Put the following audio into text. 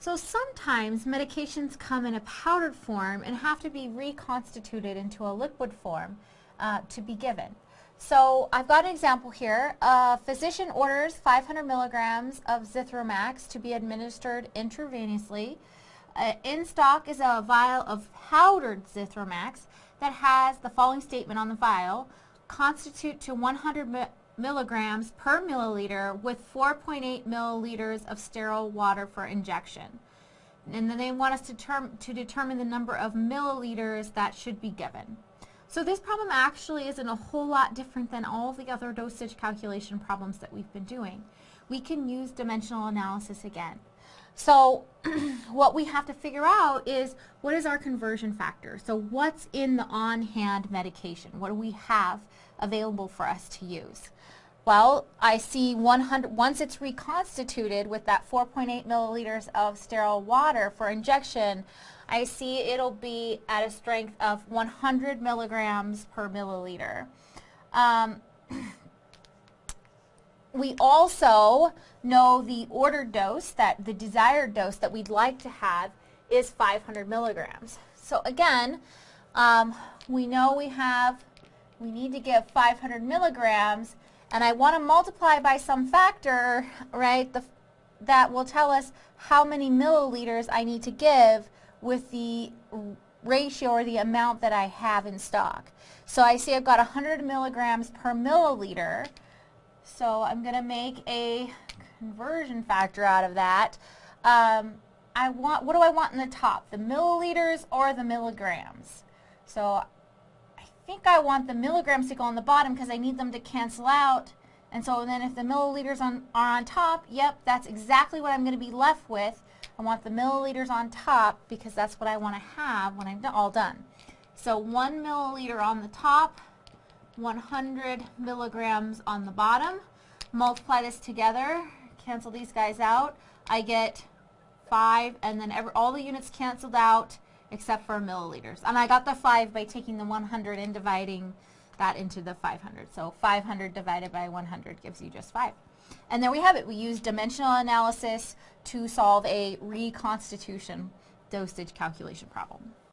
So sometimes medications come in a powdered form and have to be reconstituted into a liquid form uh, to be given. So I've got an example here. A physician orders 500 milligrams of Zithromax to be administered intravenously. Uh, in stock is a vial of powdered Zithromax that has the following statement on the vial, constitute to 100 mi milligrams per milliliter with 4.8 milliliters of sterile water for injection. And then they want us to, term, to determine the number of milliliters that should be given. So this problem actually isn't a whole lot different than all the other dosage calculation problems that we've been doing. We can use dimensional analysis again. So what we have to figure out is what is our conversion factor? So what's in the on-hand medication? What do we have available for us to use? Well, I see 100, once it's reconstituted with that 4.8 milliliters of sterile water for injection, I see it'll be at a strength of 100 milligrams per milliliter. Um, we also know the ordered dose, that the desired dose that we'd like to have is 500 milligrams. So again, um, we know we have, we need to give 500 milligrams, and I want to multiply by some factor, right, the, that will tell us how many milliliters I need to give with the ratio or the amount that I have in stock. So I see I've got 100 milligrams per milliliter, so I'm going to make a conversion factor out of that. Um, I want, what do I want in the top, the milliliters or the milligrams? So I think I want the milligrams to go on the bottom because I need them to cancel out. And so then if the milliliters on, are on top, yep, that's exactly what I'm going to be left with. I want the milliliters on top because that's what I want to have when I'm all done. So one milliliter on the top, 100 milligrams on the bottom. Multiply this together, cancel these guys out. I get 5 and then every, all the units canceled out except for milliliters. And I got the 5 by taking the 100 and dividing that into the 500. So 500 divided by 100 gives you just 5. And there we have it. We use dimensional analysis to solve a reconstitution dosage calculation problem.